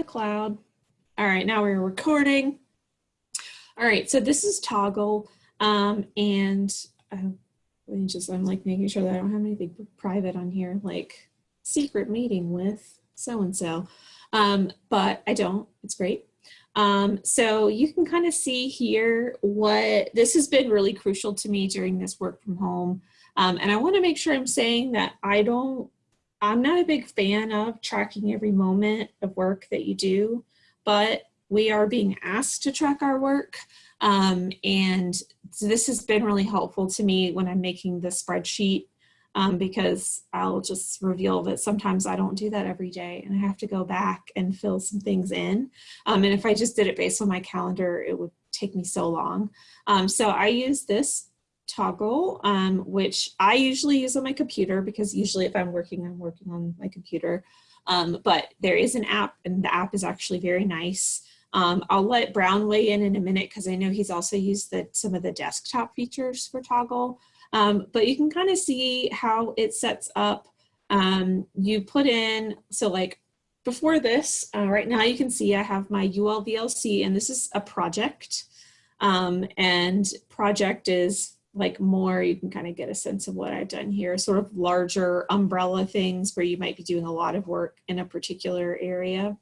the cloud. All right, now we're recording. All right, so this is Toggl, Um, and uh, let me just, I'm like making sure that I don't have anything private on here, like secret meeting with so-and-so. Um, but I don't, it's great. Um, so you can kind of see here what, this has been really crucial to me during this work from home. Um, and I wanna make sure I'm saying that I don't I'm not a big fan of tracking every moment of work that you do, but we are being asked to track our work. Um, and so this has been really helpful to me when I'm making the spreadsheet um, because I'll just reveal that sometimes I don't do that every day and I have to go back and fill some things in. Um, and if I just did it based on my calendar, it would take me so long. Um, so I use this Toggl, um, which I usually use on my computer because usually if I'm working, I'm working on my computer. Um, but there is an app and the app is actually very nice. Um, I'll let Brown weigh in in a minute because I know he's also used the, some of the desktop features for Toggl. Um, but you can kind of see how it sets up. Um, you put in, so like before this, uh, right now you can see I have my ULVLC and this is a project. Um, and project is like more, you can kind of get a sense of what I've done here, sort of larger umbrella things where you might be doing a lot of work in a particular area.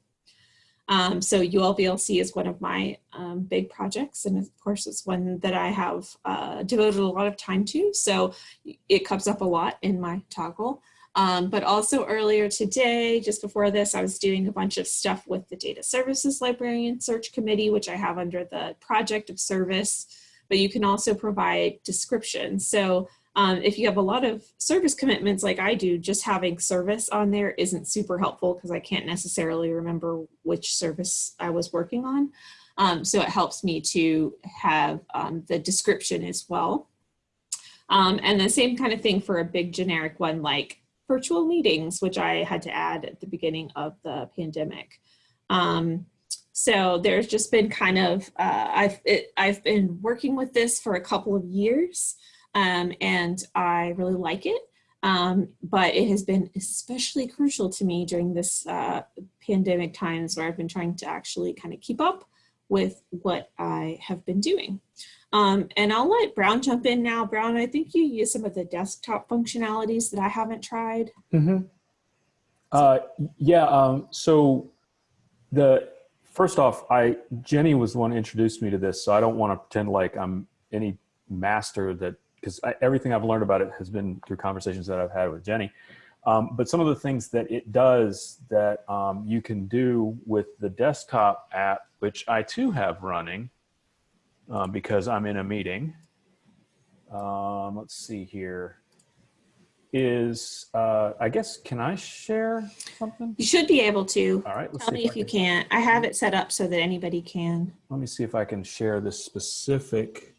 Um, so ULVLC is one of my um, big projects, and of course it's one that I have uh, devoted a lot of time to, so it comes up a lot in my Toggl. Um, but also earlier today, just before this, I was doing a bunch of stuff with the Data Services Librarian Search Committee, which I have under the project of service but you can also provide descriptions. So um, if you have a lot of service commitments like I do, just having service on there isn't super helpful because I can't necessarily remember which service I was working on. Um, so it helps me to have um, the description as well. Um, and the same kind of thing for a big generic one like virtual meetings, which I had to add at the beginning of the pandemic. Um, so there's just been kind of, uh, I've, it, I've been working with this for a couple of years um, and I really like it. Um, but it has been especially crucial to me during this uh, pandemic times where I've been trying to actually kind of keep up with what I have been doing. Um, and I'll let Brown jump in now. Brown, I think you use some of the desktop functionalities that I haven't tried. Mm -hmm. uh, yeah, um, so the first off, I Jenny was the one who introduced me to this, so I don't want to pretend like I'm any master that because everything I've learned about it has been through conversations that I've had with Jenny. Um, but some of the things that it does that um, you can do with the desktop app, which I too have running um, because I'm in a meeting. Um, let's see here is, uh, I guess, can I share something? You should be able to. All right. Tell me if, if you can. I have it set up so that anybody can. Let me see if I can share this specific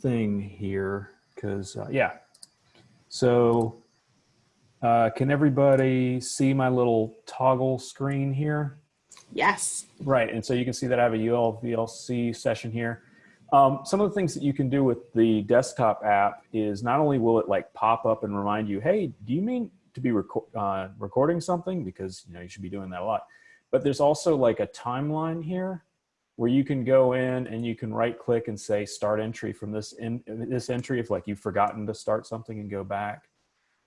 thing here because, uh, yeah. So uh, can everybody see my little Toggl screen here? Yes. Right. And so you can see that I have a ULVLC session here. Um, some of the things that you can do with the desktop app is not only will it like pop up and remind you, hey, do you mean to be reco uh, recording something? Because you know you should be doing that a lot. But there's also like a timeline here where you can go in and you can right click and say start entry from this in this entry if like you've forgotten to start something and go back.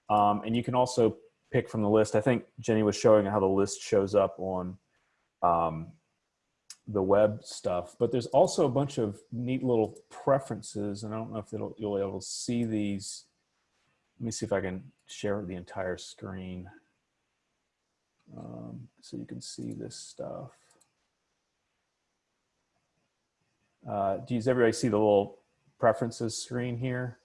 Um, and you can also pick from the list. I think Jenny was showing how the list shows up on um, the web stuff, but there's also a bunch of neat little preferences, and I don't know if you'll be able to see these. Let me see if I can share the entire screen um, so you can see this stuff. Uh, does everybody see the little preferences screen here?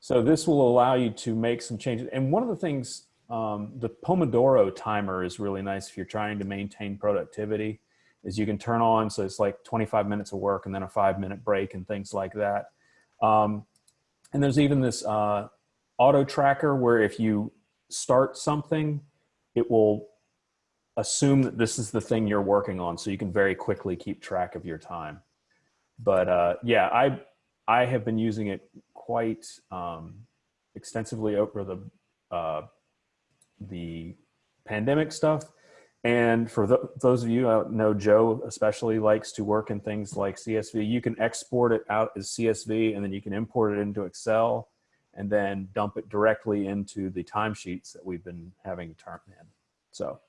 So this will allow you to make some changes. And one of the things, um, the Pomodoro timer is really nice if you're trying to maintain productivity is you can turn on, so it's like 25 minutes of work and then a five minute break and things like that. Um, and there's even this uh, auto tracker where if you start something, it will assume that this is the thing you're working on so you can very quickly keep track of your time. But uh, yeah, I, I have been using it quite um, extensively over the, uh, the pandemic stuff And for th those of you, I know Joe especially likes to work in things like CSV. You can export it out as CSV and then you can import it into Excel and then dump it directly into the timesheets that we've been having turn in. So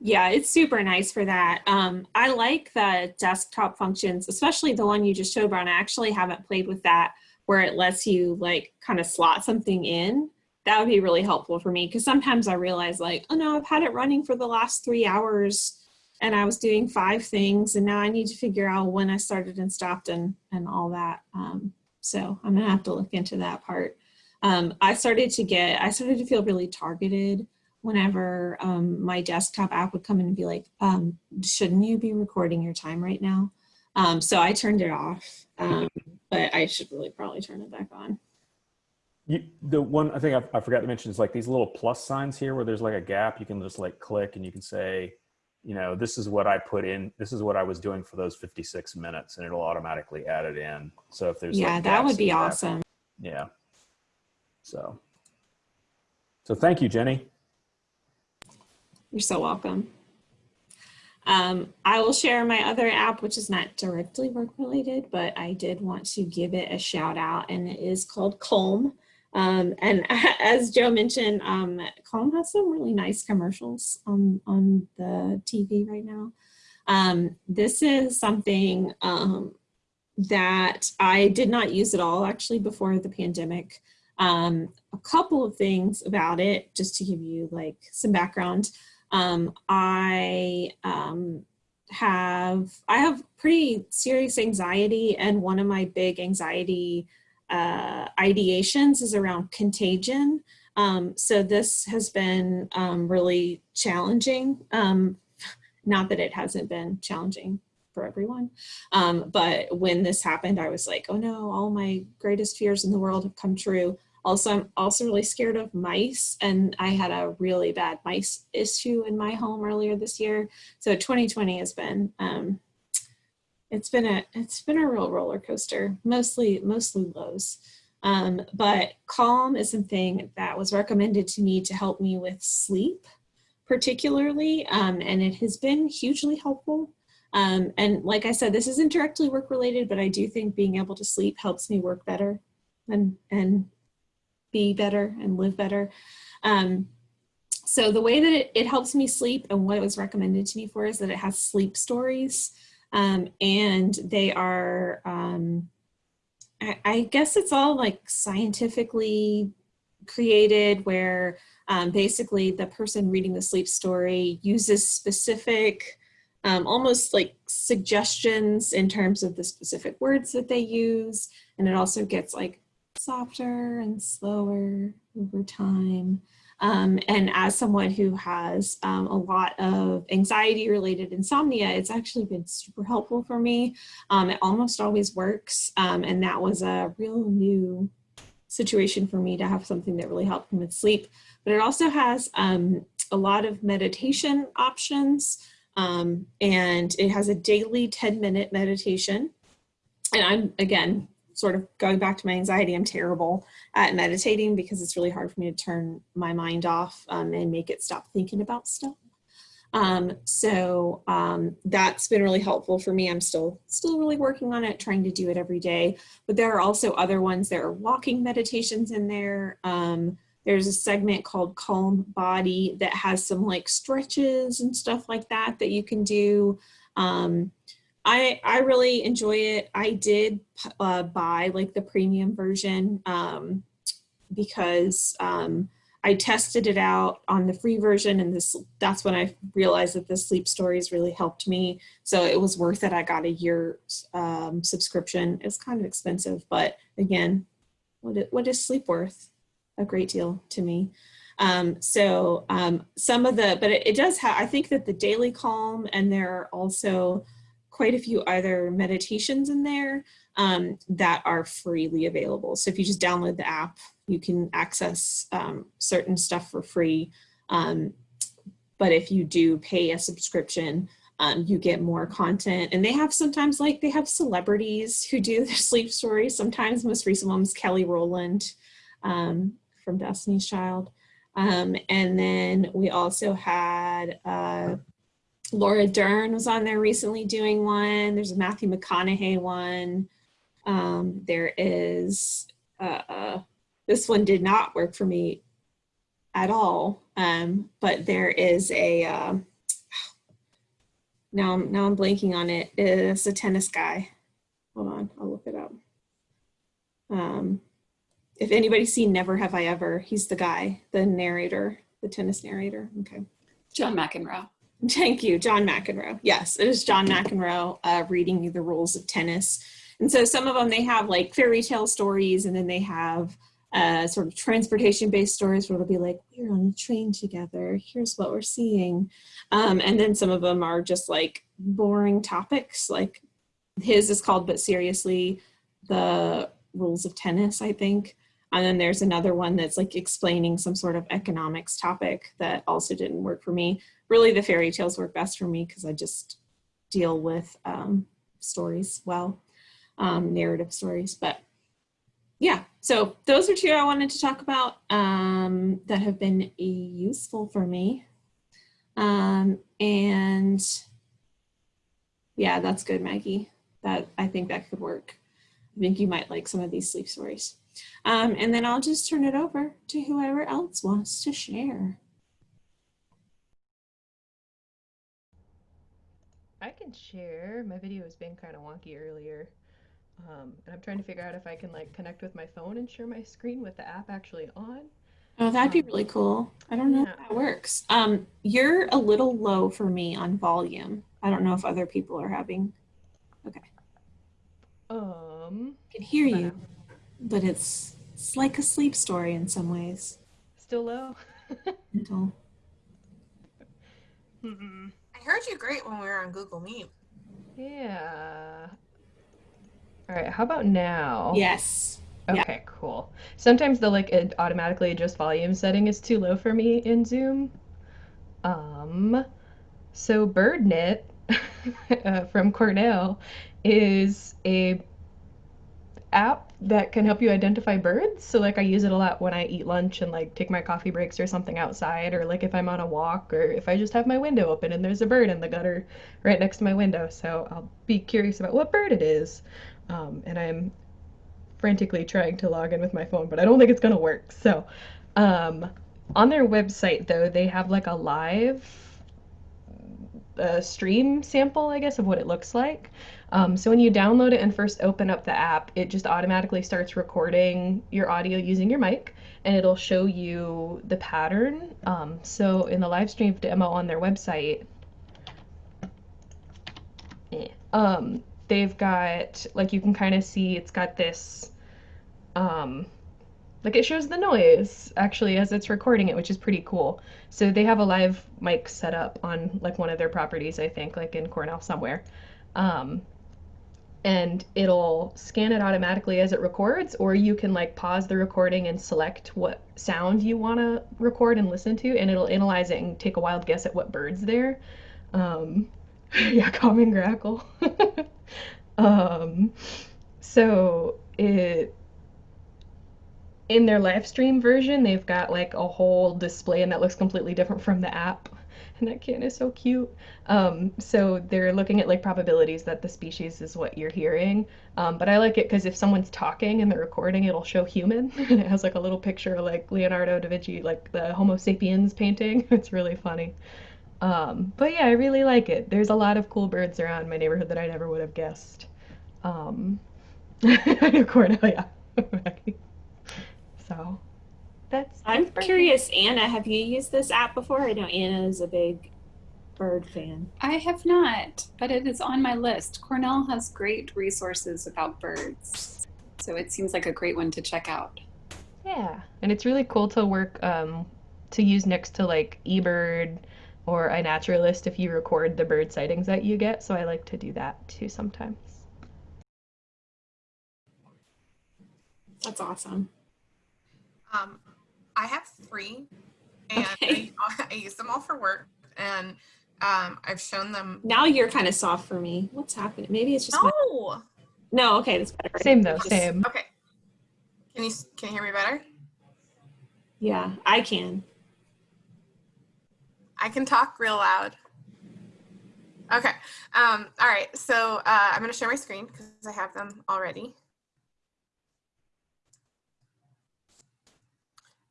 Yeah, it's super nice for that. Um, I like the desktop functions, especially the one you just showed, Brian. I actually haven't played with that where it lets you like kind of slot something in. That would be really helpful for me because sometimes I realize like, oh no, I've had it running for the last three hours and I was doing five things and now I need to figure out when I started and stopped and, and all that. Um, so I'm gonna have to look into that part. Um, I started to get, I started to feel really targeted whenever um, my desktop app would come in and be like, um, shouldn't you be recording your time right now? Um, so I turned it off, um, but I should really probably turn it back on. You, the one I think I, I forgot to mention is like these little plus signs here where there's like a gap. You can just like click and you can say, you know, this is what I put in. This is what I was doing for those 56 minutes, and it'll automatically add it in. So if there's Yeah, like, that would be awesome. Yeah. So. So thank you, Jenny. You're so welcome. Um, I will share my other app, which is not directly work related, but I did want to give it a shout out and it is called Calm. Um, and as Joe mentioned, um, Calm has some really nice commercials on, on the TV right now. Um, this is something um, that I did not use at all actually before the pandemic. Um, a couple of things about it, just to give you like some background. Um, I have I have pretty serious anxiety, and one of my big anxiety uh, ideations is around contagion. Um, so this has been um, really challenging. Um, not that it hasn't been challenging for everyone, um, but when this happened, I was like, oh no, all my greatest fears in the world have come true. Also, I'm also really scared of mice and I had a really bad mice issue in my home earlier this year. So 2020 has been, um, it's been a, it's been a real roller coaster, mostly, mostly lows. Um, but Calm is something that was recommended to me to help me with sleep particularly, um, and it has been hugely helpful. Um, and like I said, this isn't directly work related, but I do think being able to sleep helps me work better and, and be better and live better. Um, so the way that it, it, helps me sleep and what it was recommended to me for is that it has sleep stories um, and they are, um, I, I, guess it's all like scientifically created where um, basically the person reading the sleep story uses specific um, almost like suggestions in terms of the specific words that they use and it also gets like softer and slower over time. Um, and as someone who has um, a lot of anxiety related insomnia, it's actually been super helpful for me. Um, it almost always works. Um, and that was a real new situation for me to have something that really helped me with sleep. But it also has um, a lot of meditation options. Um, and it has a daily 10 minute meditation. And I'm, again, sort of going back to my anxiety, I'm terrible at meditating because it's really hard for me to turn my mind off um, and make it stop thinking about stuff. Um, so um, that's been really helpful for me. I'm still still really working on it, trying to do it every day. But there are also other ones. There are walking meditations in there. Um, there's a segment called Calm Body that has some like stretches and stuff like that that you can do. I, I really enjoy it. I did uh, buy like the premium version um, because um, I tested it out on the free version and this that's when I realized that the sleep stories really helped me. So it was worth it. I got a year um, subscription. It's kind of expensive, but again, what is, what is sleep worth? A great deal to me. Um, so um, some of the, but it, it does have, I think that the daily calm and there are also quite a few other meditations in there um, that are freely available. So if you just download the app, you can access um, certain stuff for free. Um, but if you do pay a subscription, um, you get more content. And they have sometimes like they have celebrities who do their sleep stories. Sometimes most recent one was Kelly Rowland um, from Destiny's Child. Um, and then we also had uh, Laura Dern was on there recently doing one. There's a Matthew McConaughey one. Um, there is, uh, uh, this one did not work for me at all. Um, but there is a, um, now, I'm- now I'm blanking on it. It's a tennis guy. Hold on, I'll look it up. Um, if anybody's seen Never Have I Ever, he's the guy, the narrator, the tennis narrator. Okay. John McEnroe. Thank you, John McEnroe. Yes, it is John McEnroe uh, reading you the rules of tennis. And so some of them they have like fairy tale stories, and then they have uh, sort of transportation based stories where it'll be like, we're on a train together. Here's what we're seeing. Um, and then some of them are just like boring topics. Like his is called, but seriously, the rules of tennis, I think. And then there's another one that's like explaining some sort of economics topic that also didn't work for me really the fairy tales work best for me because I just deal with um, stories well, um, narrative stories. But yeah, so those are two I wanted to talk about um, that have been useful for me. Um, and yeah, that's good, Maggie. That I think that could work. I think you might like some of these sleep stories. Um, and then I'll just turn it over to whoever else wants to share. I can share. My video was being kind of wonky earlier. Um, and I'm trying to figure out if I can like connect with my phone and share my screen with the app actually on. Oh, that'd be Um, really cool. I don't know yeah. if that works. Um, you're a little low for me on volume. I don't know if other people are having. Okay. Um, I can hear you, but it's it's like a sleep story in some ways. still low. Gentle. Hmm. I heard you great when we were on Google Meet. Yeah. All right, how about now? Yes. yeah. Okay, cool. Sometimes the like it automatically adjust volume setting is too low for me in Zoom. Um, so BirdNet uh, from Cornell is a app that can help you identify birds. So like I use it a lot when I eat lunch and like take my coffee breaks or something outside, or like if I'm on a walk, or if I just have my window open and there's a bird in the gutter right next to my window. So I'll be curious about what bird it is. Um, and I'm frantically trying to log in with my phone, but I don't think it's gonna work. So, um, on their website though, they have like a live uh, stream sample, I guess, of what it looks like. Um, so when you download it and first open up the app, it just automatically starts recording your audio using your mic, and it'll show you the pattern. Um, so in the live stream demo on their website, eh, um, they've got like you can kind of see it's got this um like it shows the noise actually as it's recording it which is pretty cool so they have a live mic set up on like one of their properties i think like in cornell somewhere um and it'll scan it automatically as it records or you can like pause the recording and select what sound you want to record and listen to and it'll analyze it and take a wild guess at what bird's there. Um yeah common grackle. Um so it in their live stream version they've got like a whole display and that looks completely different from the app and that kitten is so cute. Um, so they're looking at like probabilities that the species is what you're hearing. Um, but i like it because if someone's talking and they're recording it'll show human. And it has like a little picture of like leonardo da vinci like the homo sapiens painting. It's really funny. Um, but yeah i really like it. There's a lot of cool birds around my neighborhood that i never would have guessed. Um, cornell yeah so that's I'm that's curious, Anna, have you used this app before? I know Anna is a big bird fan. I have not, but it is on my list. Cornell has great resources about birds. So it seems like a great one to check out. Yeah, and it's really cool to work um, to use next to like eBird or iNaturalist if you record the bird sightings that you get. So I like to do that too sometimes. That's awesome. Um, I have three, and Okay. I, I use them all for work, and um, I've shown them. Now you're kind of soft for me. What's happening? Maybe it's just my. No. No, okay, that's better. Same though, Just- same. Okay. Can you can you hear me better? Yeah, I can. I can talk real loud. Okay. Um, all right. So uh, I'm going to share my screen because I have them already.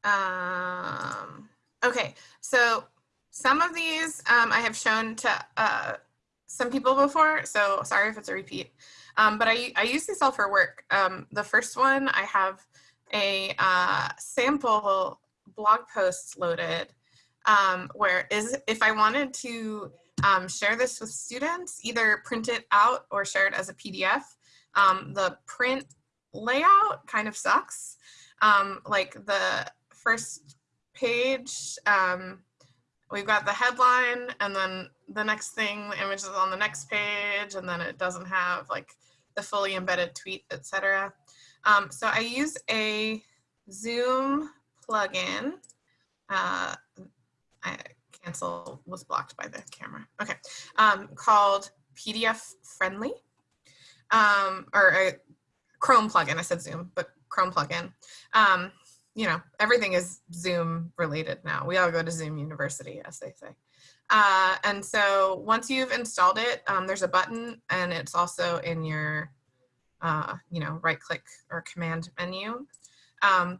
Um, okay. So some of these um, I have shown to uh, some people before. So sorry if it's a repeat. Um, but I, I use these all for work. Um, the first one, I have a uh, sample blog post loaded um, where is if I wanted to um, share this with students, either print it out or share it as a PDF. Um, the print layout kind of sucks. Um, like the first page, um, we've got the headline and then the next thing, the image is on the next page and then it doesn't have like the fully embedded tweet, etc. Um, so I use a Zoom plugin. Uh, I cancel was blocked by the camera. Okay, um, called PDF Friendly, um, or a Chrome plugin. I said Zoom, but Chrome plugin. Um, you know, everything is Zoom related now. We all go to Zoom University, as they say. Uh, and so once you've installed it, um, there's a button and it's also in your, uh, you know, right click or command menu. Um,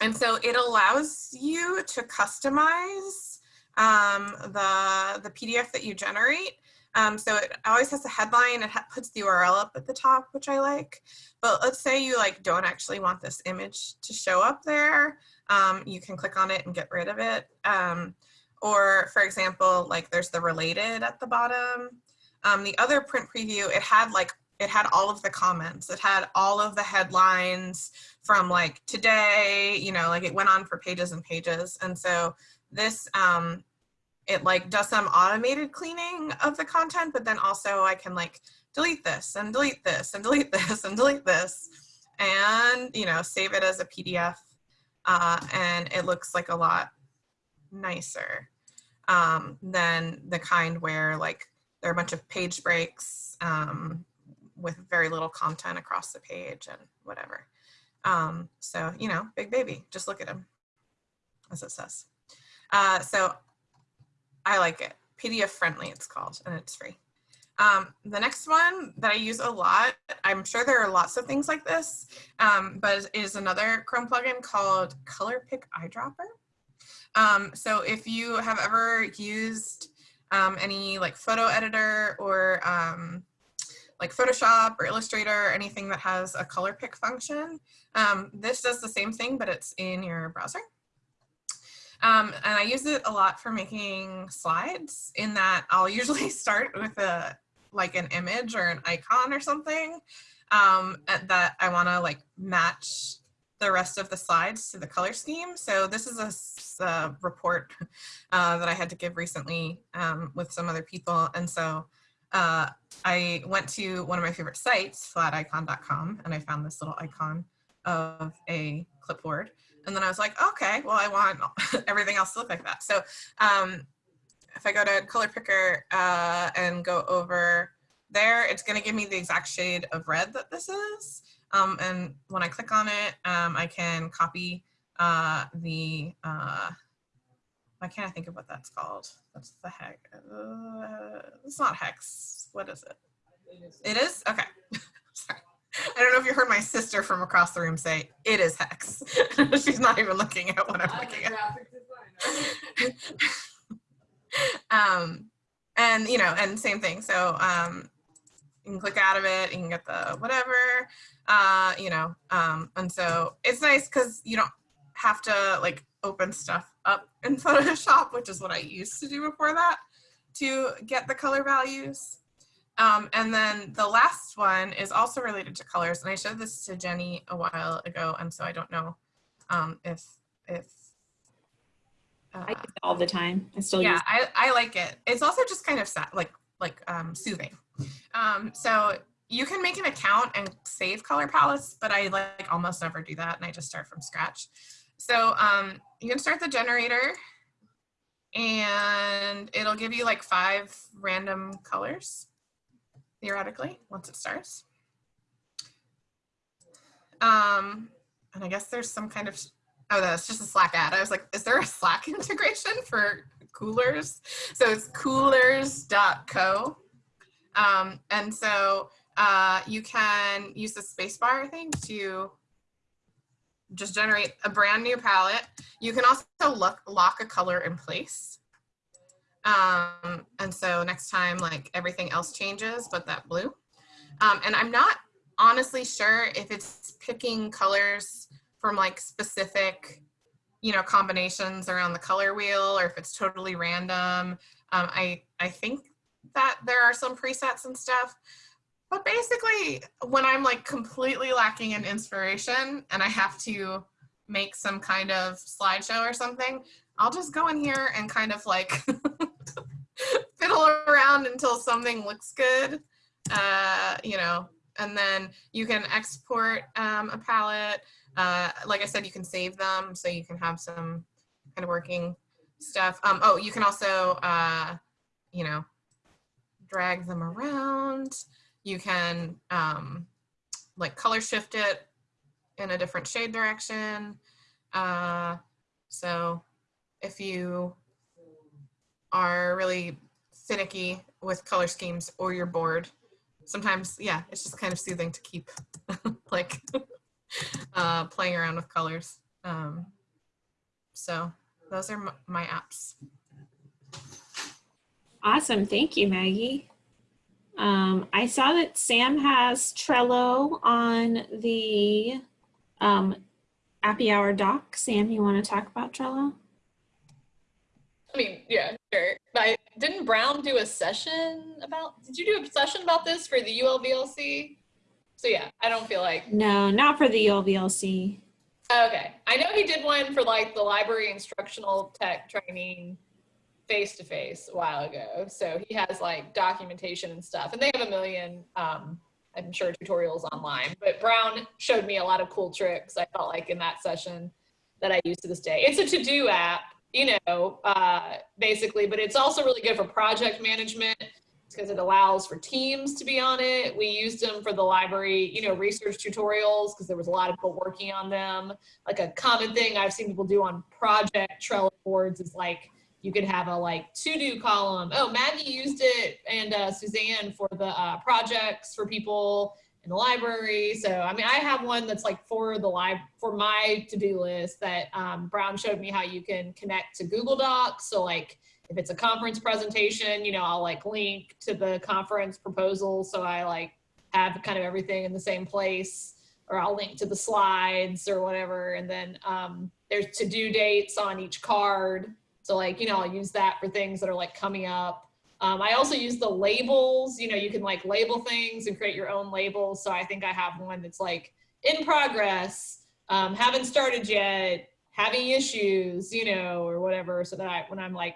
and so it allows you to customize um, the, the PDF that you generate. Um, so it always has a headline, it ha puts the URL up at the top, which I like. But let's say you like don't actually want this image to show up there. Um, you can click on it and get rid of it. Um, or for example, like there's the related at the bottom. Um, the other print preview, it had like, it had all of the comments. It had all of the headlines from like today, you know, like it went on for pages and pages. And so this, um, it like does some automated cleaning of the content, but then also I can like delete this and delete this and delete this and delete this and, you know, save it as a PDF. Uh, and it looks like a lot nicer um, than the kind where like there are a bunch of page breaks um, with very little content across the page and whatever. Um, so, you know, big baby, just look at him, as it says. Uh, so I like it. PDF friendly, it's called, and it's free. Um, the next one that I use a lot, I'm sure there are lots of things like this, um, but is another Chrome plugin called Color Pick Eyedropper. Um, so if you have ever used um, any like photo editor or um, like Photoshop or Illustrator, or anything that has a color pick function, um, this does the same thing, but it's in your browser. Um, and I use it a lot for making slides in that I'll usually start with a like an image or an icon or something um, that I want to like match the rest of the slides to the color scheme. So this is a, a report uh, that I had to give recently um, with some other people. And so uh, I went to one of my favorite sites, flaticon.com, and I found this little icon of a clipboard. And then I was like, okay, well, I want everything else to look like that. So um, if I go to color picker uh, and go over there, it's gonna give me the exact shade of red that this is. Um, and when I click on it, um, I can copy uh, the, uh, why can't I think of what that's called? What's the heck? Uh, it's not hex. What is it? It is? Okay. I don't know if you heard my sister from across the room say, it is hex. She's not even looking at what I'm, I'm looking at. um, and, you know, and same thing. So um, you can click out of it, you can get the whatever, uh, you know, um, and so it's nice because you don't have to like open stuff up in Photoshop, which is what I used to do before that, to get the color values. Um, and then the last one is also related to colors, and I showed this to Jenny a while ago, and so I don't know um, if if uh, I all the time. I still yeah. I I like it. It's also just kind of sad, like like um, soothing. Um, so you can make an account and save color palettes, but I like almost never do that, and I just start from scratch. So um, you can start the generator, and it'll give you like five random colors theoretically, once it starts. Um, and I guess there's some kind of, oh, that's just a Slack ad. I was like, is there a Slack integration for Coolors. So it's coolors.co. Um, and so uh, you can use the spacebar, thing to just generate a brand new palette. You can also look, lock a color in place. Um, and so next time, like everything else changes, but that blue. Um, and I'm not honestly sure if it's picking colors from like specific, you know, combinations around the color wheel or if it's totally random. Um, I, I think that there are some presets and stuff. But basically, when I'm like completely lacking in inspiration and I have to make some kind of slideshow or something, I'll just go in here and kind of like around until something looks good, uh, you know, and then you can export um, a palette. Uh, like I said, you can save them so you can have some kind of working stuff. Um, oh, you can also, uh, you know, drag them around. You can um, like color shift it in a different shade direction. Uh, so if you are really finicky with color schemes or you're bored, sometimes, yeah, it's just kind of soothing to keep like uh, playing around with colors. Um, so those are m- my apps. Awesome. Thank you, Maggie. Um, I saw that Sam has Trello on the um, Happy Hour doc. Sam, you want to talk about Trello? I mean, yeah, sure. Didn't Brown do a session about, did you do a session about this for the ULVLC? So yeah, I don't feel like, No, not for the ULVLC. okay. I know he did one for like the library instructional tech training face to face a while ago. So he has like documentation and stuff and they have a million, um, I'm sure tutorials online, but Brown showed me a lot of cool tricks. I felt like in that session that I use to this day. It's a to-do app, you know, uh, basically, but it's also really good for project management because it allows for teams to be on it. We used them for the library, you know, research tutorials because there was a lot of people working on them. Like a common thing I've seen people do on project Trello boards is like, you could have a like to-do column. Oh, Maggie used it and uh, Suzanne for the uh, projects for people in the library. So, I mean, I have one that's like for the live for my to-do list that um, Brown showed me how you can connect to Google Docs. So like if it's a conference presentation, you know, I'll like link to the conference proposal. So I like have kind of everything in the same place or I'll link to the slides or whatever. And then um, there's to-do dates on each card. So like, you know, I'll use that for things that are like coming up. Um, I also use the labels, you know, you can like label things and create your own labels. So I think I have one that's like in progress, um, haven't started yet, having issues, you know, or whatever. So that I, when I'm like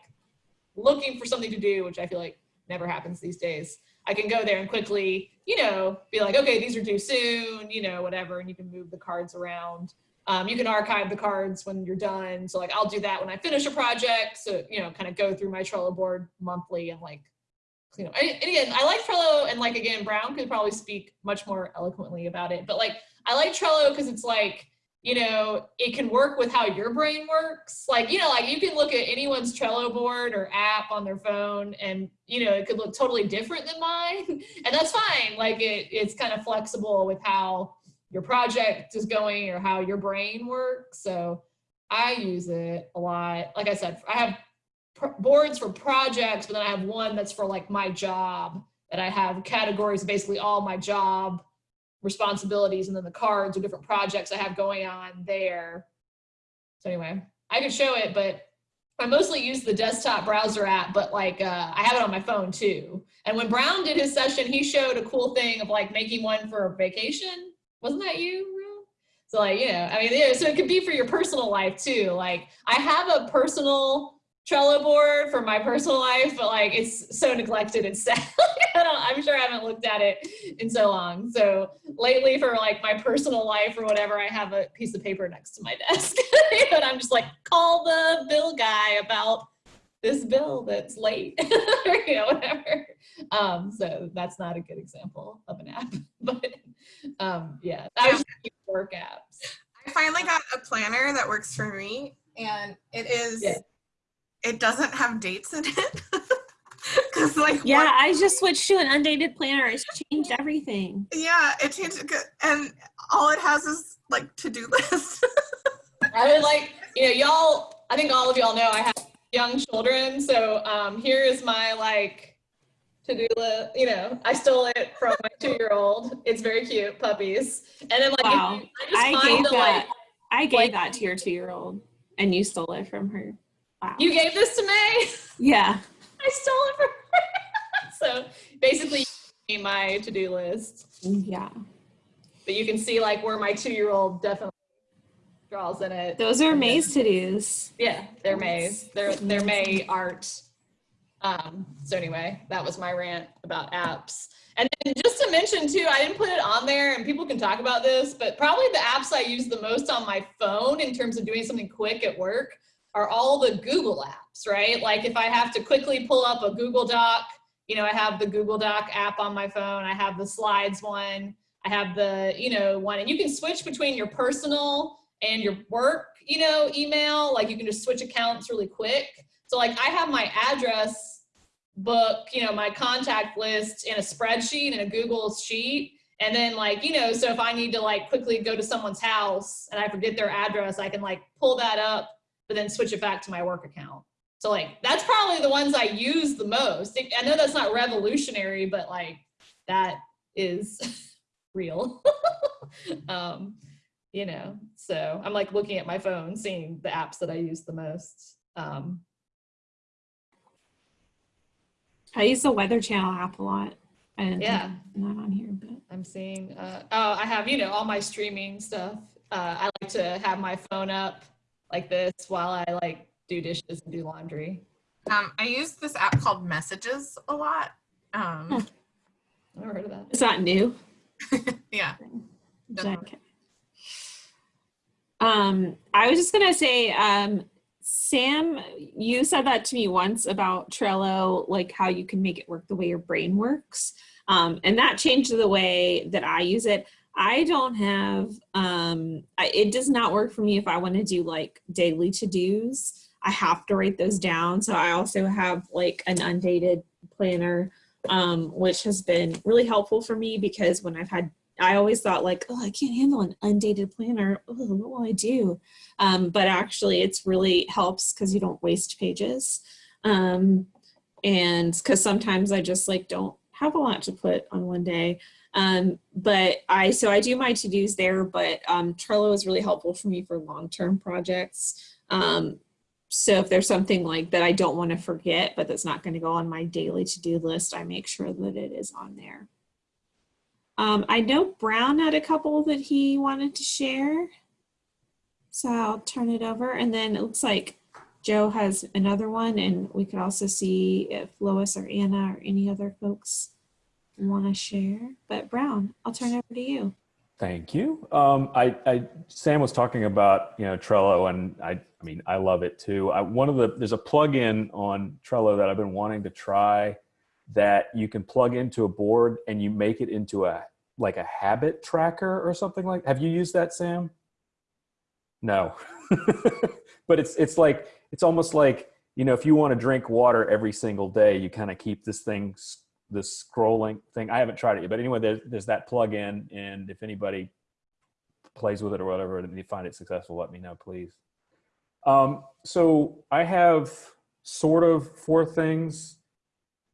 looking for something to do, which I feel like never happens these days, I can go there and quickly, you know, be like, okay, these are due soon, you know, whatever. And you can move the cards around. Um, you can archive the cards when you're done. So like I'll do that when I finish a project. So, you know, kind of go through my Trello board monthly and like, you know, and again, I like Trello and like, again, Brown could probably speak much more eloquently about it, but like, I like Trello because it's like, you know, it can work with how your brain works. Like, you know, like you can look at anyone's Trello board or app on their phone and, you know, it could look totally different than mine. And that's fine. Like it, it's kind of flexible with how your project is going or how your brain works. So I use it a lot. Like I said, I have boards for projects, but then I have one that's for like my job that I have categories, basically all my job responsibilities, and then the cards or different projects I have going on there. So anyway, I could show it, but I mostly use the desktop browser app, but like uh, I have it on my phone too. And when Brown did his session, he showed a cool thing of like making one for vacation. Wasn't that you, So like, you know, I mean, yeah, so it could be for your personal life too. Like I have a personal Trello board for my personal life, but like it's so neglected and sad. I I'm sure I haven't looked at it in so long. So lately for like my personal life or whatever, I have a piece of paper next to my desk and I'm just like, call the bill guy about this bill that's late or you know, whatever. Um, so that's not a good example of an app, but um, yeah, I was just work apps. I finally got a planner that works for me, and it is Yeah. it doesn't have dates in it. Cause like Yeah, one- I just switched to an undated planner. It's changed everything. yeah, it changed and all it has is like to do list. I would like, you know, y'all, I think all of y'all know I have young children. So um, here is my like to-do list, you know, I stole it from my two-year-old. It's very cute, puppies. And then like, Wow. I just I find gave the, that. like, I gave like- that to your two-year-old, and you stole it from her. Wow. you gave this to me. yeah. I stole it from her. so basically my to-do list. Yeah. But you can see like where my two-year-old definitely draws in it. Those are May's to-dos. Yeah, they're May's. They're they're May art. Um, so anyway, that was my rant about apps. And then just to mention too, I didn't put it on there and people can talk about this, but probably the apps I use the most on my phone in terms of doing something quick at work are all the Google apps, right? Like if I have to quickly pull up a Google Doc, you know, I have the Google Doc app on my phone, I have the slides one, I have the, you know, one, and you can switch between your personal and your work, you know, email, like you can just switch accounts really quick. So like I have my address book, you know, my contact list in a spreadsheet in a Google sheet. And then like, you know, so if I need to like quickly go to someone's house and I forget their address, I can like pull that up, but then switch it back to my work account. So like, that's probably the ones I use the most. I know that's not revolutionary, but like that is real. um, you know, so I'm like looking at my phone, seeing the apps that I use the most. Um, I use the Weather Channel app a lot. and Yeah. not on here, but I'm seeing, uh, oh, I have, you know, all my streaming stuff. Uh, I like to have my phone up like this while I like do dishes and do laundry. um, I use this app called Messages a lot. Um, I've never heard of that. it's not new. yeah. Okay. Um, I was just gonna say, um, Sam, you said that to me once about Trello, like how you can make it work the way your brain works. Um, and that changed the way that I use it. I don't have, um, I, it does not work for me if I want to do like daily to-dos. I have to write those down. So I also have like an undated planner, um, which has been really helpful for me because when I've had I always thought like, oh, I can't handle an undated planner. Oh, what will I do? Um, but actually, it's really helps because you don't waste pages. Um, and because sometimes I just like don't have a lot to put on one day. Um, but I so I do my to dos there. But um, Trello is really helpful for me for long term projects. Um, so if there's something like that I don't want to forget, but that's not going to go on my daily to do list, I make sure that it is on there. Um, I know Brown had a couple that he wanted to share. So I'll turn it over. And then it looks like Joe has another one and we could also see if Lois or Anna or any other folks want to share. But Brown, I'll turn it over to you. Thank you. Um, I, I, Sam was talking about, you know, Trello and I, I mean, I love it too. I, one of the, there's a plugin on Trello that I've been wanting to try that you can plug into a board and you make it into a, like a habit tracker or something like, have you used that, Sam? No, but it's, it's like, it's almost like, you know, if you want to drink water every single day, you kind of keep this thing this scrolling thing. I haven't tried it yet, but anyway, there's, there's that plug-in, and if anybody plays with it or whatever, and you find it successful, let me know, please. Um, so I have sort of four things,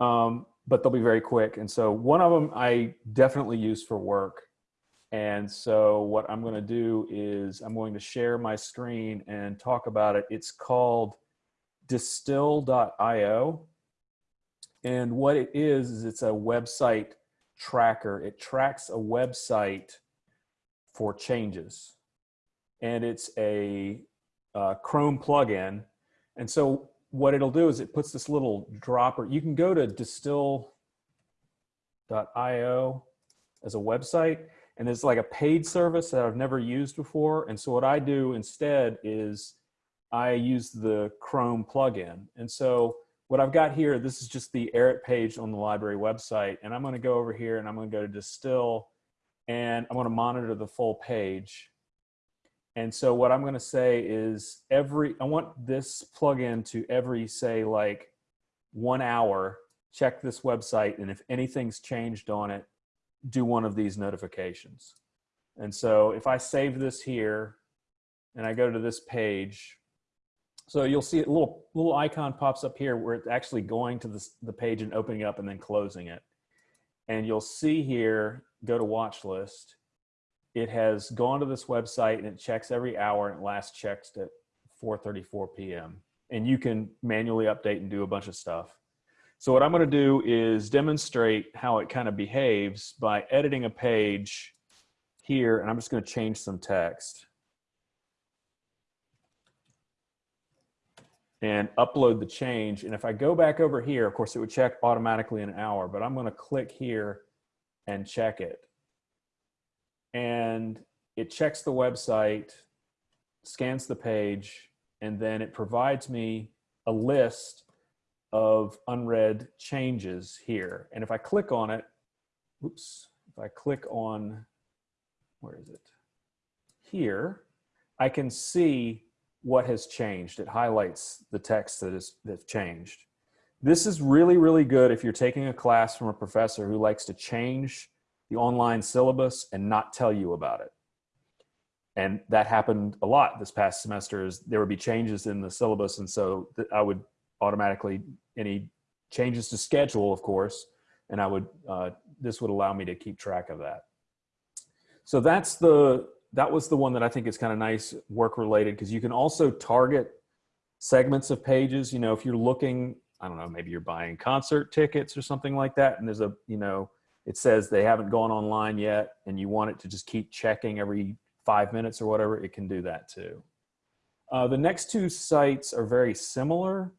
um, but they'll be very quick. And so one of them I definitely use for work. And so what I'm going to do is I'm going to share my screen and talk about it. It's called distill.io. And what it is, is it's a website tracker. It tracks a website for changes. And it's a uh, Chrome plugin. And so what it'll do is it puts this little dropper. You can go to distill.io as a website. And it's like a paid service that I've never used before. And so what I do instead is I use the Chrome plugin. And so what I've got here, this is just the Erit page on the library website. And I'm going to go over here and I'm going to go to distill and I'm to monitor the full page. And so what I'm going to say is every, I want this plugin to every say like one hour, check this website. And if anything's changed on it, do one of these notifications. And so if I save this here and I go to this page, so you'll see a little, little icon pops up here where it's actually going to this, the page and opening up and then closing it. And you'll see here, go to watch list. It has gone to this website and it checks every hour and it last checks at 4.34 p.m. And you can manually update and do a bunch of stuff. So what I'm gonna do is demonstrate how it kind of behaves by editing a page here, and I'm just gonna change some text. And upload the change. And if I go back over here, of course it would check automatically in an hour, but I'm gonna click here and check it. And it checks the website, scans the page, and then it provides me a list of unread changes here. And if I click on it, oops, if I click on, where is it? Here, I can see what has changed. It highlights the text that is that's changed. This is really, really good if you're taking a class from a professor who likes to change the online syllabus and not tell you about it. And that happened a lot this past semester is there would be changes in the syllabus. And so I would automatically, any changes to schedule, of course, and I would, uh, this would allow me to keep track of that. So that's the, that was the one that I think is kind of nice work related because you can also target segments of pages. You know, if you're looking, I don't know, maybe you're buying concert tickets or something like that. And there's a, you know, it says they haven't gone online yet and you want it to just keep checking every five minutes or whatever, it can do that too. Uh, the next two sites are very similar.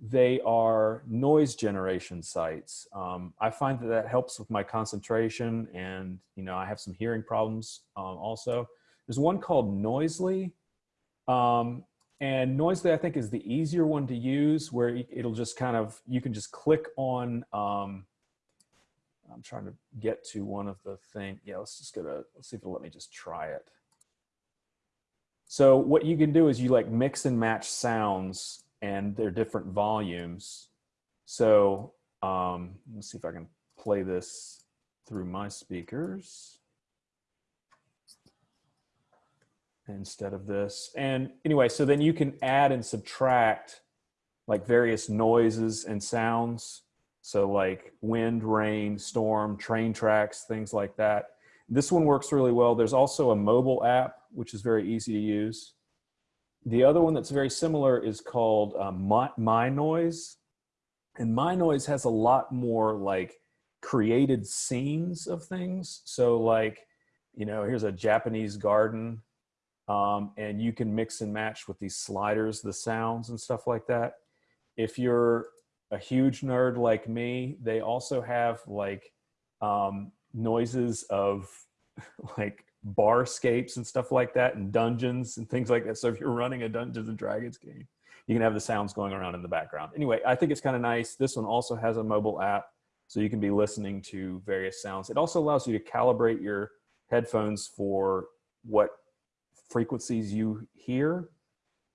They are noise generation sites. Um, I find that that helps with my concentration and, you know, I have some hearing problems um, also. There's one called Noisli. Um, and Noisli, I think, is the easier one to use where it'll just kind of, you can just click on, um, I'm trying to get to one of the thing. Yeah, let's just go to, let's see if it'll let me just try it. So what you can do is you like mix and match sounds and their different volumes. So um, let's see if I can play this through my speakers instead of this. And anyway, so then you can add and subtract like various noises and sounds. So like wind, rain, storm, train tracks, things like that. This one works really well. There's also a mobile app, which is very easy to use. The other one that's very similar is called um, My, My Noise. And My Noise has a lot more like created scenes of things. So like, you know, here's a Japanese garden um, and you can mix and match with these sliders, the sounds and stuff like that. If you're a huge nerd like me, they also have like um, noises of like barscapes and stuff like that and dungeons and things like that. So if you're running a Dungeons and Dragons game, you can have the sounds going around in the background. Anyway, I think it's kind of nice. This one also has a mobile app so you can be listening to various sounds. It also allows you to calibrate your headphones for what frequencies you hear.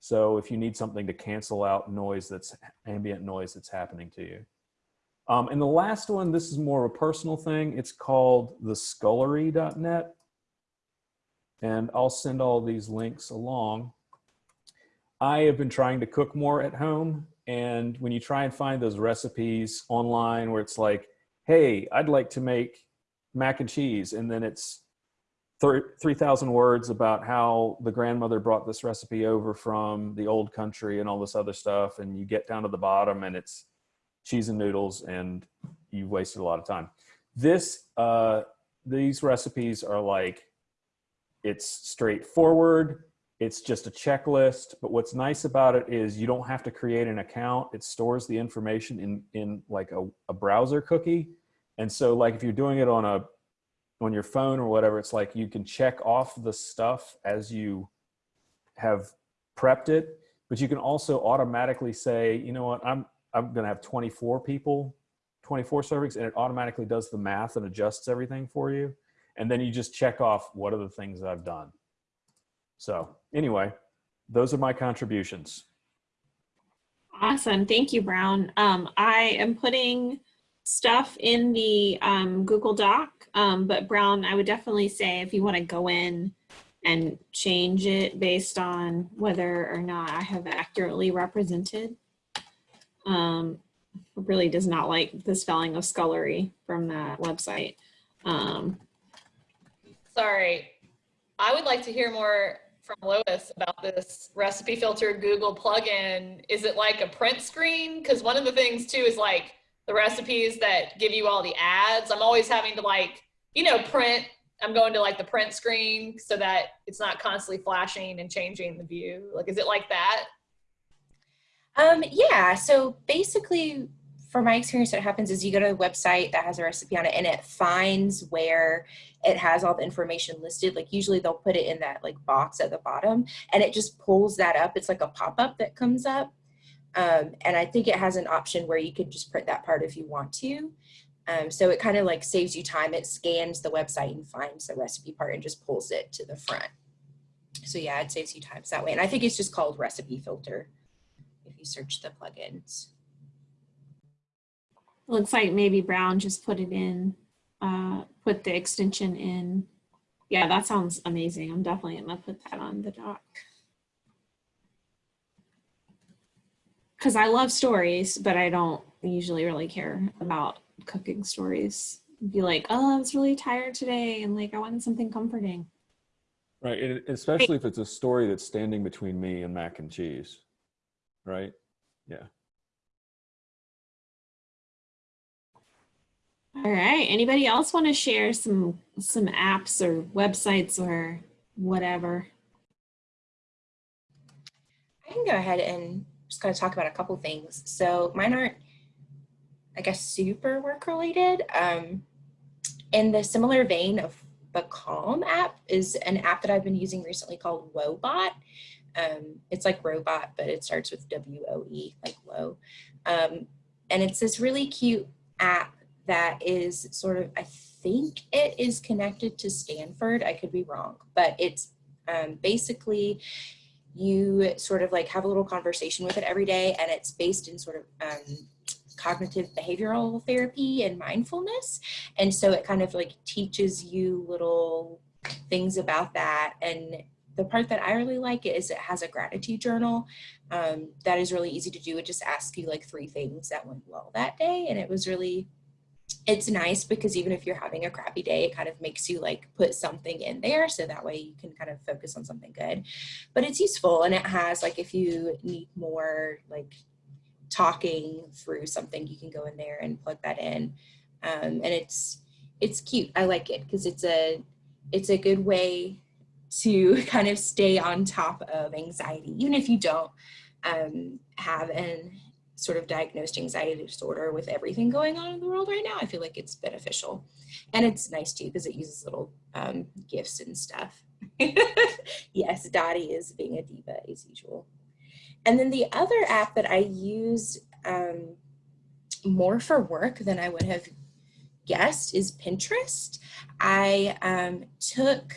So if you need something to cancel out noise that's ambient noise that's happening to you. Um, and the last one, this is more of a personal thing. It's called the scullery.net. And I'll send all these links along. I have been trying to cook more at home. And when you try and find those recipes online where it's like, hey, I'd like to make mac and cheese. And then it's 3,000 words about how the grandmother brought this recipe over from the old country and all this other stuff. And you get down to the bottom and it's cheese and noodles and you've wasted a lot of time. This, uh, these recipes are like, it's straightforward. It's just a checklist. But what's nice about it is you don't have to create an account. It stores the information in, in like a, a browser cookie. And so like if you're doing it on a, on your phone or whatever, it's like you can check off the stuff as you have prepped it, but you can also automatically say, you know what, I'm, I'm to have 24 people, 24 servings, and it automatically does the math and adjusts everything for you. And then you just check off what are the things that I've done. So anyway, those are my contributions. Awesome. Thank you, Brown. Um, I am putting stuff in the um, Google Doc, um, but Brown, I would definitely say if you want to go in and change it based on whether or not I have accurately represented. Um, really does not like the spelling of scullery from that website. Um, Sorry. I would like to hear more from Lois about this recipe filter Google plugin. Is it like a print screen? Because one of the things too is like the recipes that give you all the ads. I'm always having to like, you know, print. I'm going to like the print screen so that it's not constantly flashing and changing the view. Like, is it like that? Um, yeah, so basically, from my experience, what happens is you go to a website that has a recipe on it and it finds where it has all the information listed. Like usually they'll put it in that like box at the bottom and it just pulls that up. It's like a pop-up that comes up. Um, and I think it has an option where you could just print that part if you want to. Um, so it kind of like saves you time. It scans the website and finds the recipe part and just pulls it to the front. So yeah, it saves you time that way. And I think it's just called recipe filter if you search the plugins. looks like maybe Brown just put it in, uh, put the extension in. Yeah, that sounds amazing. I'm definitely gonna put that on the doc. Cause I love stories, but I don't usually really care about cooking stories. Be like, oh, I was really tired today and like I wanted something comforting. Right, and especially if it's a story that's standing between me and mac and cheese, right? Yeah. All right. Anybody else want to share some some apps or websites or whatever? I can go ahead and just kind of talk about a couple things. So mine aren't, I guess, super work related. Um, in the similar vein of the Calm app is an app that I've been using recently called Woebot. Um, it's like robot, but it starts with W-O-E, like low. Um, and it's this really cute app that is sort of, I think it is connected to Stanford. I could be wrong, but it's um, basically you sort of like have a little conversation with it every day and it's based in sort of um, cognitive behavioral therapy and mindfulness. And so it kind of like teaches you little things about that. And the part that I really like is it has a gratitude journal um, that is really easy to do. It just asks you like three things that went well that day. And it was really, it's nice because even if you're having a crappy day, it kind of makes you like put something in there. So that way you can kind of focus on something good, but it's useful. And it has like, if you need more like talking through something, you can go in there and plug that in. Um, and it's, it's cute. I like it because it's a, it's a good way to kind of stay on top of anxiety, even if you don't um, have an sort of diagnosed anxiety disorder with everything going on in the world right now. I feel like it's beneficial. And it's nice too because it uses little um, gifts and stuff. yes, Dottie is being a diva as usual. And then the other app that I use um, more for work than I would have guessed is Pinterest. I um, took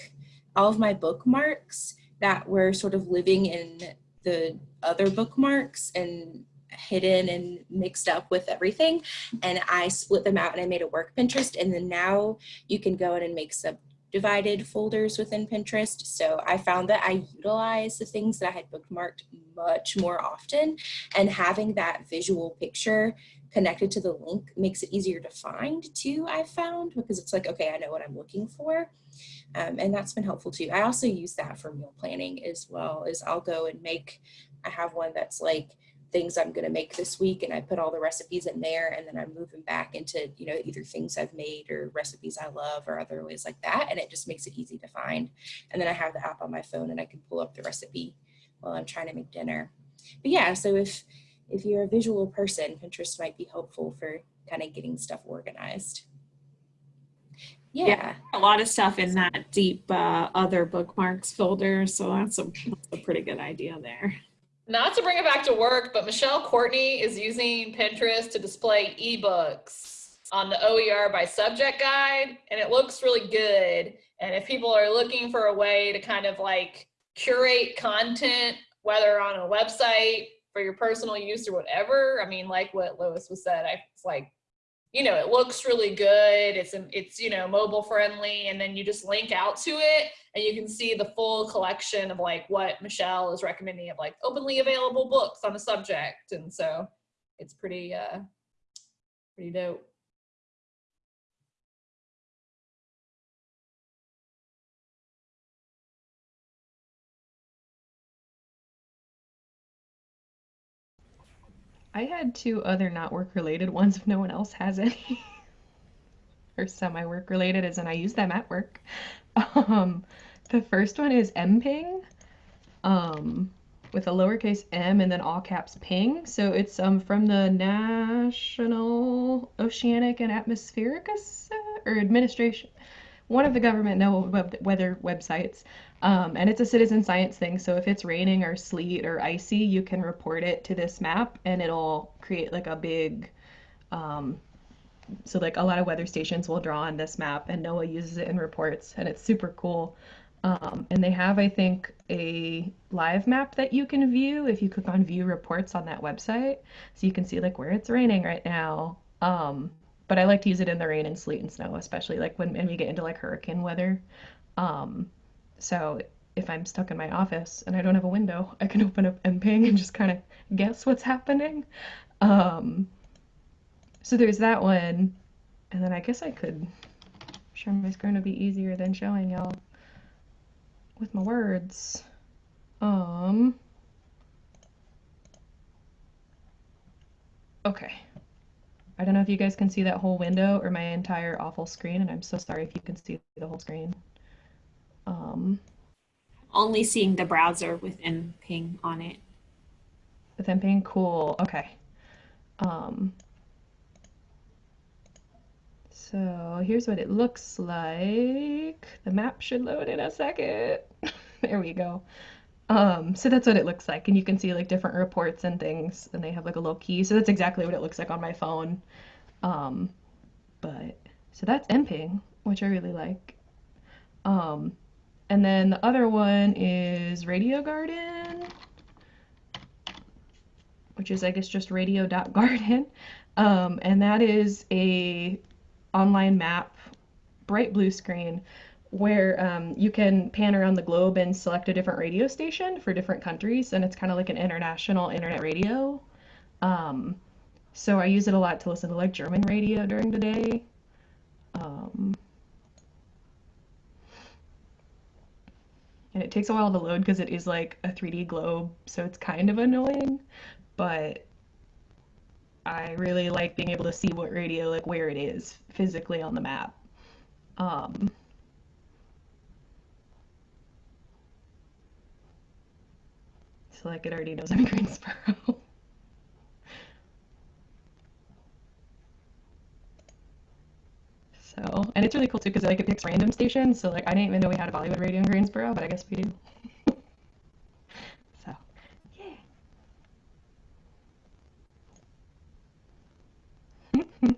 all of my bookmarks that were sort of living in the other bookmarks and hidden and mixed up with everything. And I split them out and I made a work Pinterest. And then now you can go in and make subdivided folders within Pinterest. So I found that I utilize the things that I had bookmarked much more often. And having that visual picture connected to the link makes it easier to find too, I found, because it's like, okay, I know what I'm looking for. Um, and that's been helpful too. I also use that for meal planning as well is I'll go and make, I have one that's like things I'm gonna make this week and I put all the recipes in there and then I move them back into, you know, either things I've made or recipes I love or other ways like that. And it just makes it easy to find. And then I have the app on my phone and I can pull up the recipe while I'm trying to make dinner. But yeah, so if, if you're a visual person, Pinterest might be helpful for kind of getting stuff organized. Yeah. Yeah. A lot of stuff in that deep uh, other bookmarks folder. So that's a, that's a pretty good idea there. Not to bring it back to work, but Michelle Courtney is using Pinterest to display ebooks on the OER by subject guide, and it looks really good. And if people are looking for a way to kind of like curate content, whether on a website for your personal use or whatever. I mean, like what Lois was said, I, it's like, you know, it looks really good. It's, it's, you know, mobile friendly. And then you just link out to it and you can see the full collection of like what Michelle is recommending of like openly available books on a subject. And so it's pretty, uh, pretty dope. I had two other not work related ones if no one else has any. or semi work related, as in I use them at work. Um, the first one is mping, um, with a lowercase m and then all caps ping. So it's um from the National Oceanic and Atmospheric or Administration, one of the government no web- weather websites. Um, and it's a citizen science thing. So if it's raining or sleet or icy, you can report it to this map and it'll create like a big, um, so like a lot of weather stations will draw on this map and NOAA uses it in reports and it's super cool. Um, and they have, I think, a live map that you can view if you click on view reports on that website. So you can see like where it's raining right now. Um, but I like to use it in the rain and sleet and snow, especially like when, when we get into like hurricane weather. Um, so if I'm stuck in my office and I don't have a window, I can open up mping and just kind of guess what's happening. Um, so there's that one. And then I guess I could share my screen to be easier than showing y'all with my words. Um, okay. I don't know if you guys can see that whole window or my entire awful screen, and I'm so sorry if you can see the whole screen. Um, Only seeing the browser with mping on it. with being cool. Okay. Um, so here's what it looks like. The map should load in a second. there we go. Um, so that's what it looks like. And you can see like different reports and things, and they have like a little key. So that's exactly what it looks like on my phone. Um, but so that's mping, which I really like. Um, and then the other one is Radio Garden, which is I guess just radio.garden. Um, and that is a online map, bright blue screen, where um, you can pan around the globe and select a different radio station for different countries, and it's kind of like an international internet radio. Um, so I use it a lot to listen to like German radio during the day. Um, and it takes a while to load because it is like a 3D globe, so it's kind of annoying, but I really like being able to see what radio, like where it is physically on the map. Um, like it already knows I'm in Greensboro. So, and it's really cool too because like it picks random stations. So like I didn't even know we had a Bollywood radio in Greensboro, but I guess we do. so, yeah.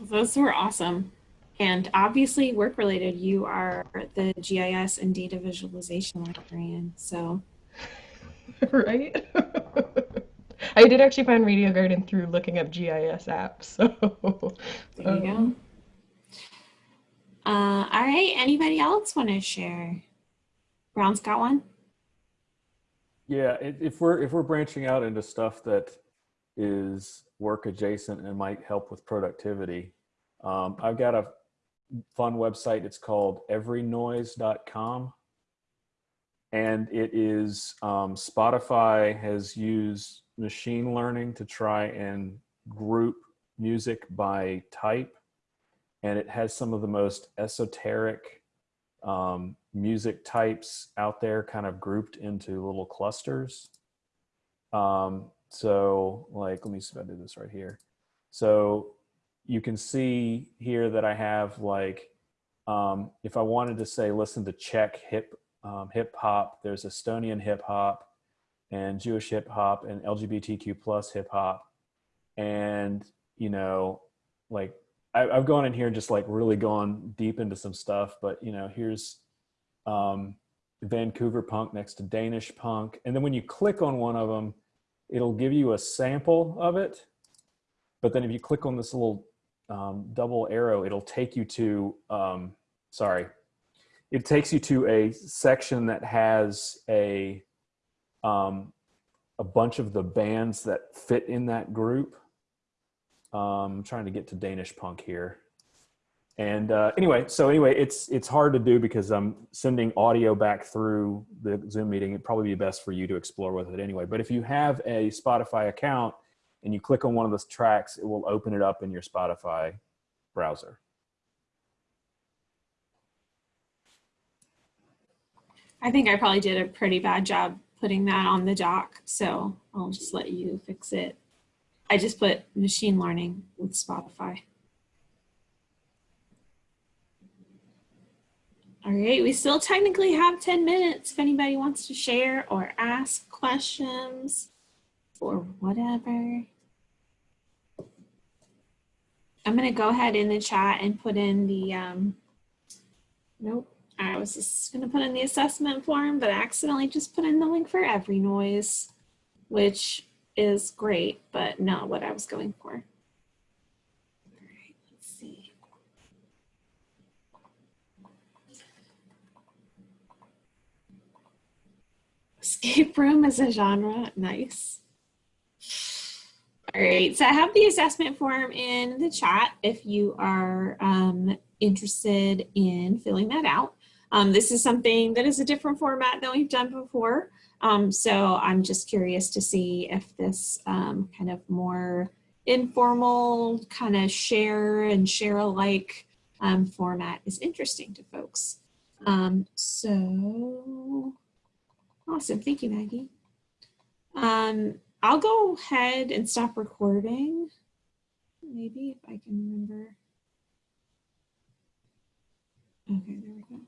Those were awesome. And obviously work related, you are the GIS and data visualization librarian. So right? I did actually find Radio Garden through looking up GIS apps. So there you um, go. Uh, all right, anybody else want to share? Brown's got one? Yeah, if we're if we're branching out into stuff that is work adjacent and might help with productivity, um, I've got a fun website. It's called everynoise.com. And it is um, Spotify has used machine learning to try and group music by type. And it has some of the most esoteric um, music types out there kind of grouped into little clusters. Um, so like, let me see if I do this right here. So you can see here that I have like, um, if I wanted to say, listen to Czech hip, um, hip hop, there's Estonian hip hop and Jewish hip hop and LGBTQ plus hip hop. And, you know, like I, I've gone in here and just like really gone deep into some stuff, but you know, here's um, Vancouver punk next to Danish punk. And then when you click on one of them, it'll give you a sample of it. But then if you click on this little um, double arrow, it'll take you to, um, sorry, it takes you to a section that has a, um, a bunch of the bands that fit in that group. Um, I'm trying to get to Danish punk here. And uh, anyway, so anyway, it's it's hard to do because I'm sending audio back through the Zoom meeting. It'd probably be best for you to explore with it anyway. But if you have a Spotify account and you click on one of those tracks, it will open it up in your Spotify browser. I think I probably did a pretty bad job putting that on the doc, so I'll just let you fix it. I just put machine learning with Spotify. All right, we still technically have 10 minutes if anybody wants to share or ask questions or whatever. I'm gonna go ahead in the chat and put in the, um, nope, I was just gonna put in the assessment form, but I accidentally just put in the link for every noise, which is great, but not what I was going for. All right, let's see. Escape room is a genre, nice. All right, so I have the assessment form in the chat if you are um, interested in filling that out. Um, this is something that is a different format than we've done before. Um, so I'm just curious to see if this um, kind of more informal kind of share and share alike um, format is interesting to folks. Um, so awesome. Thank you, Maggie. I'll go ahead and stop recording. Maybe if I can remember. Okay, there we go.